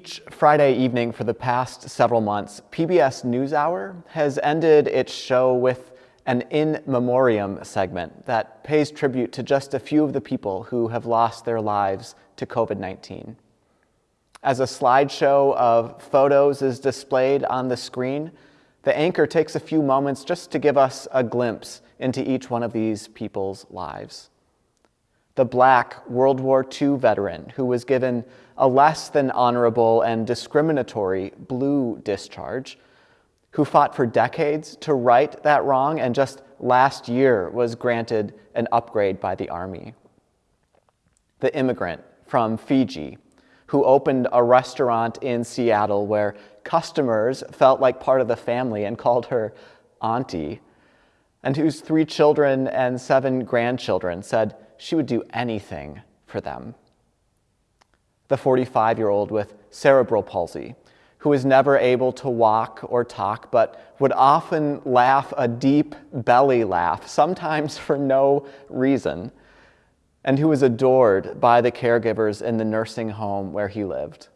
Each Friday evening for the past several months, PBS NewsHour has ended its show with an in memoriam segment that pays tribute to just a few of the people who have lost their lives to COVID-19. As a slideshow of photos is displayed on the screen, the anchor takes a few moments just to give us a glimpse into each one of these people's lives the black World War II veteran who was given a less than honorable and discriminatory blue discharge, who fought for decades to right that wrong and just last year was granted an upgrade by the Army. The immigrant from Fiji who opened a restaurant in Seattle where customers felt like part of the family and called her auntie, and whose three children and seven grandchildren said, she would do anything for them. The 45 year old with cerebral palsy, who was never able to walk or talk, but would often laugh a deep belly laugh, sometimes for no reason, and who was adored by the caregivers in the nursing home where he lived.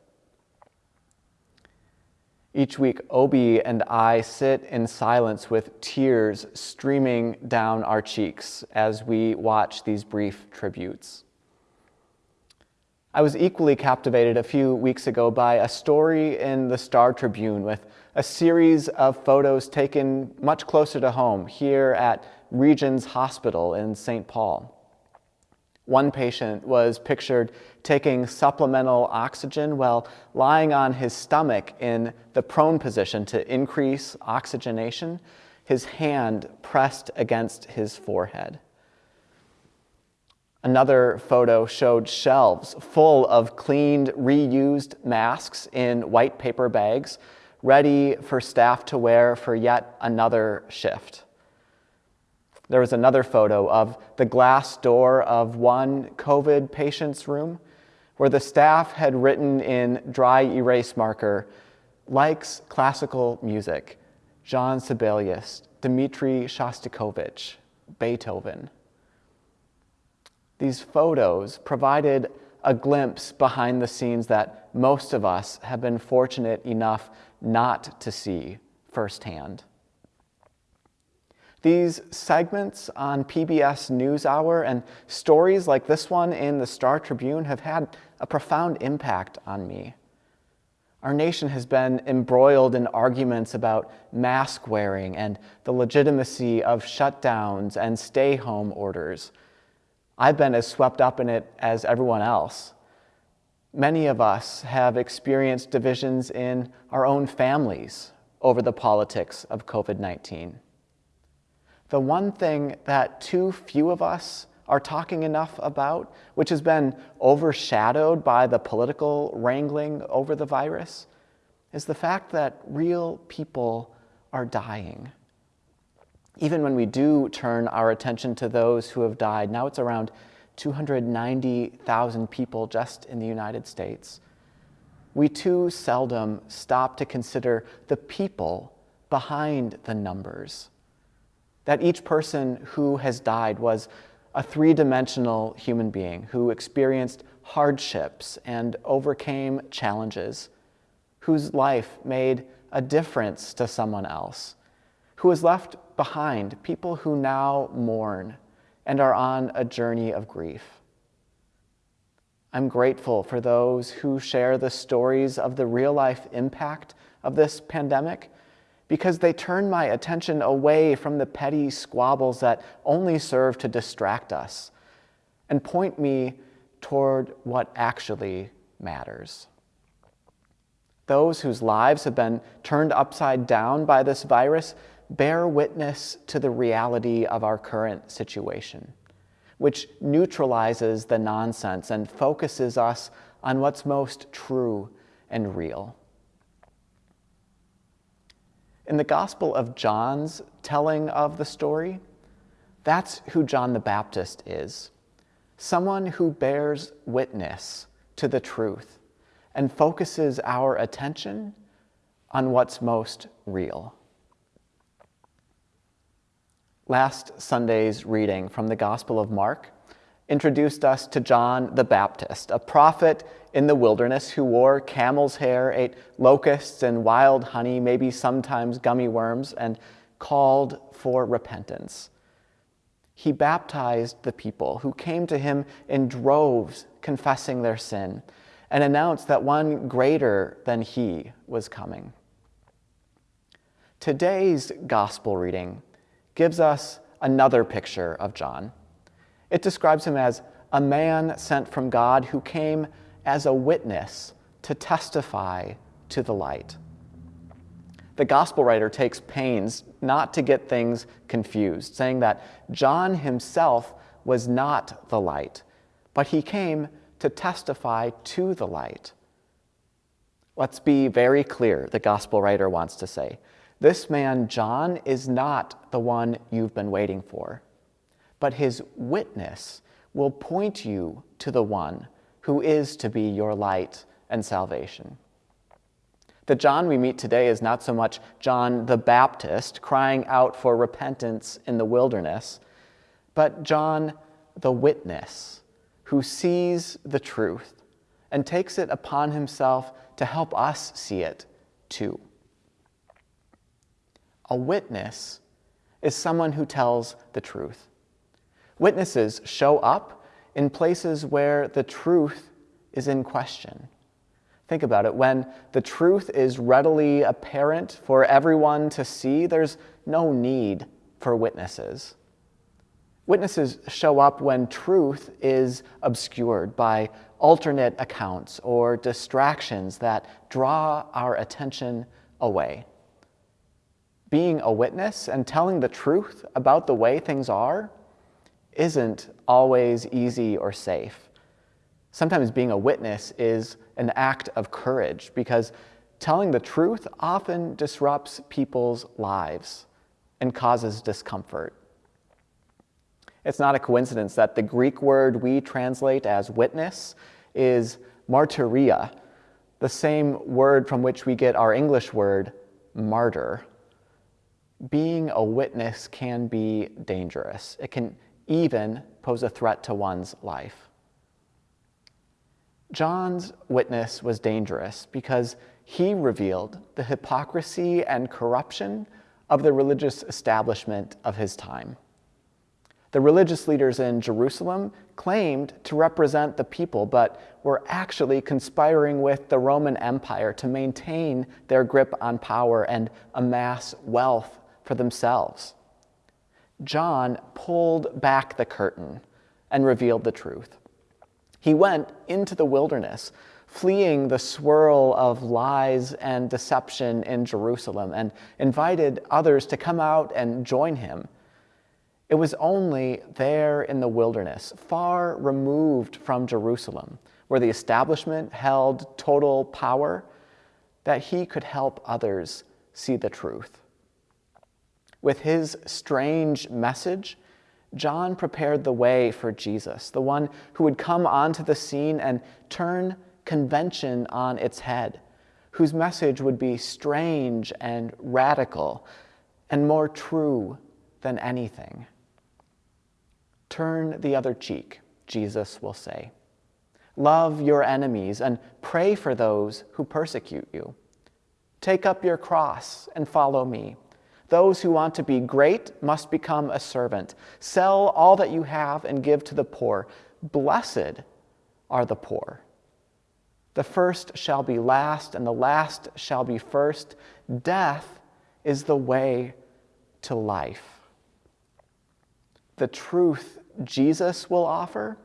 Each week, Obi and I sit in silence with tears streaming down our cheeks as we watch these brief tributes. I was equally captivated a few weeks ago by a story in the Star Tribune with a series of photos taken much closer to home here at Regions Hospital in St. Paul. One patient was pictured taking supplemental oxygen while lying on his stomach in the prone position to increase oxygenation, his hand pressed against his forehead. Another photo showed shelves full of cleaned, reused masks in white paper bags, ready for staff to wear for yet another shift. There was another photo of the glass door of one COVID patient's room where the staff had written in dry erase marker, likes classical music, Jean Sibelius, Dmitri Shostakovich, Beethoven. These photos provided a glimpse behind the scenes that most of us have been fortunate enough not to see firsthand. These segments on PBS NewsHour and stories like this one in the Star Tribune have had a profound impact on me. Our nation has been embroiled in arguments about mask wearing and the legitimacy of shutdowns and stay home orders. I've been as swept up in it as everyone else. Many of us have experienced divisions in our own families over the politics of COVID 19 the one thing that too few of us are talking enough about, which has been overshadowed by the political wrangling over the virus, is the fact that real people are dying. Even when we do turn our attention to those who have died, now it's around 290,000 people just in the United States, we too seldom stop to consider the people behind the numbers that each person who has died was a three-dimensional human being who experienced hardships and overcame challenges, whose life made a difference to someone else, who was left behind people who now mourn and are on a journey of grief. I'm grateful for those who share the stories of the real-life impact of this pandemic because they turn my attention away from the petty squabbles that only serve to distract us and point me toward what actually matters. Those whose lives have been turned upside down by this virus bear witness to the reality of our current situation, which neutralizes the nonsense and focuses us on what's most true and real. In the Gospel of John's telling of the story, that's who John the Baptist is. Someone who bears witness to the truth and focuses our attention on what's most real. Last Sunday's reading from the Gospel of Mark introduced us to John the Baptist, a prophet in the wilderness who wore camel's hair, ate locusts and wild honey, maybe sometimes gummy worms, and called for repentance. He baptized the people who came to him in droves, confessing their sin, and announced that one greater than he was coming. Today's gospel reading gives us another picture of John. It describes him as a man sent from God who came as a witness to testify to the light. The gospel writer takes pains not to get things confused, saying that John himself was not the light, but he came to testify to the light. Let's be very clear, the gospel writer wants to say. This man, John, is not the one you've been waiting for but his witness will point you to the one who is to be your light and salvation. The John we meet today is not so much John the Baptist crying out for repentance in the wilderness, but John the witness who sees the truth and takes it upon himself to help us see it too. A witness is someone who tells the truth. Witnesses show up in places where the truth is in question. Think about it. When the truth is readily apparent for everyone to see, there's no need for witnesses. Witnesses show up when truth is obscured by alternate accounts or distractions that draw our attention away. Being a witness and telling the truth about the way things are isn't always easy or safe. Sometimes being a witness is an act of courage because telling the truth often disrupts people's lives and causes discomfort. It's not a coincidence that the Greek word we translate as witness is martyria, the same word from which we get our English word martyr. Being a witness can be dangerous. It can even pose a threat to one's life. John's witness was dangerous because he revealed the hypocrisy and corruption of the religious establishment of his time. The religious leaders in Jerusalem claimed to represent the people, but were actually conspiring with the Roman Empire to maintain their grip on power and amass wealth for themselves. John pulled back the curtain and revealed the truth. He went into the wilderness, fleeing the swirl of lies and deception in Jerusalem, and invited others to come out and join him. It was only there in the wilderness, far removed from Jerusalem, where the establishment held total power, that he could help others see the truth. With his strange message, John prepared the way for Jesus, the one who would come onto the scene and turn convention on its head, whose message would be strange and radical and more true than anything. Turn the other cheek, Jesus will say. Love your enemies and pray for those who persecute you. Take up your cross and follow me. Those who want to be great must become a servant. Sell all that you have and give to the poor. Blessed are the poor. The first shall be last, and the last shall be first. Death is the way to life. The truth Jesus will offer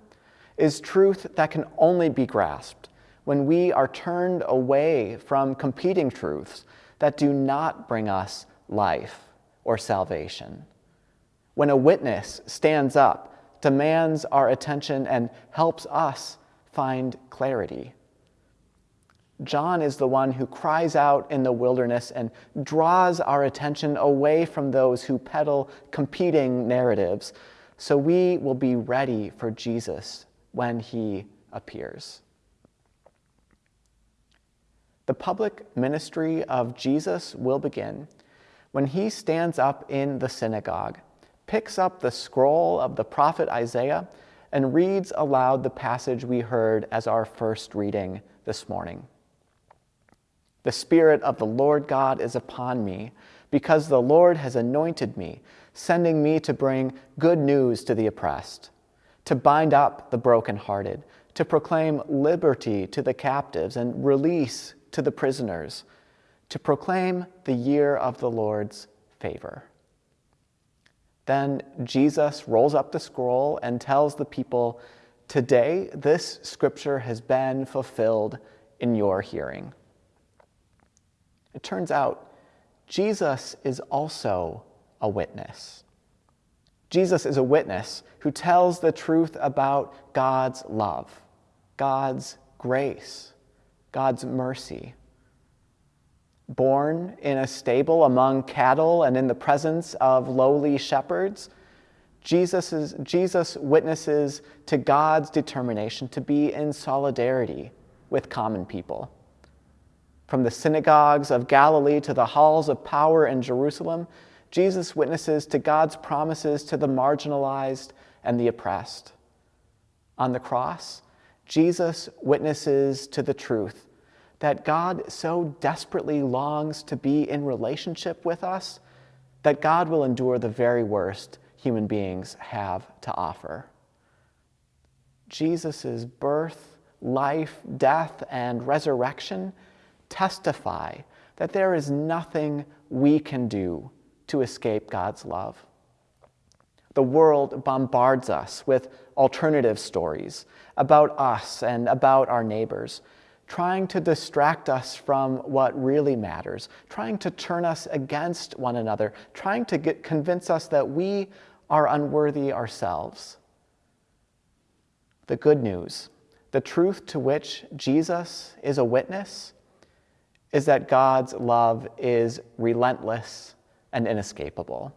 is truth that can only be grasped when we are turned away from competing truths that do not bring us life or salvation. When a witness stands up, demands our attention, and helps us find clarity. John is the one who cries out in the wilderness and draws our attention away from those who peddle competing narratives, so we will be ready for Jesus when he appears. The public ministry of Jesus will begin when he stands up in the synagogue, picks up the scroll of the prophet Isaiah, and reads aloud the passage we heard as our first reading this morning. The Spirit of the Lord God is upon me, because the Lord has anointed me, sending me to bring good news to the oppressed, to bind up the brokenhearted, to proclaim liberty to the captives and release to the prisoners, to proclaim the year of the Lord's favor. Then Jesus rolls up the scroll and tells the people, Today this scripture has been fulfilled in your hearing. It turns out Jesus is also a witness. Jesus is a witness who tells the truth about God's love, God's grace, God's mercy born in a stable among cattle and in the presence of lowly shepherds, Jesus, is, Jesus witnesses to God's determination to be in solidarity with common people. From the synagogues of Galilee to the halls of power in Jerusalem, Jesus witnesses to God's promises to the marginalized and the oppressed. On the cross, Jesus witnesses to the truth that God so desperately longs to be in relationship with us that God will endure the very worst human beings have to offer. Jesus' birth, life, death, and resurrection testify that there is nothing we can do to escape God's love. The world bombards us with alternative stories about us and about our neighbors trying to distract us from what really matters, trying to turn us against one another, trying to get, convince us that we are unworthy ourselves. The good news, the truth to which Jesus is a witness, is that God's love is relentless and inescapable.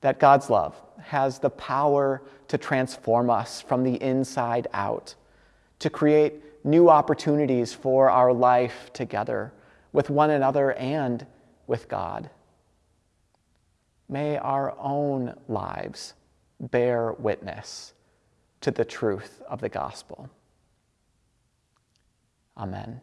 That God's love has the power to transform us from the inside out, to create new opportunities for our life together with one another and with God. May our own lives bear witness to the truth of the gospel. Amen.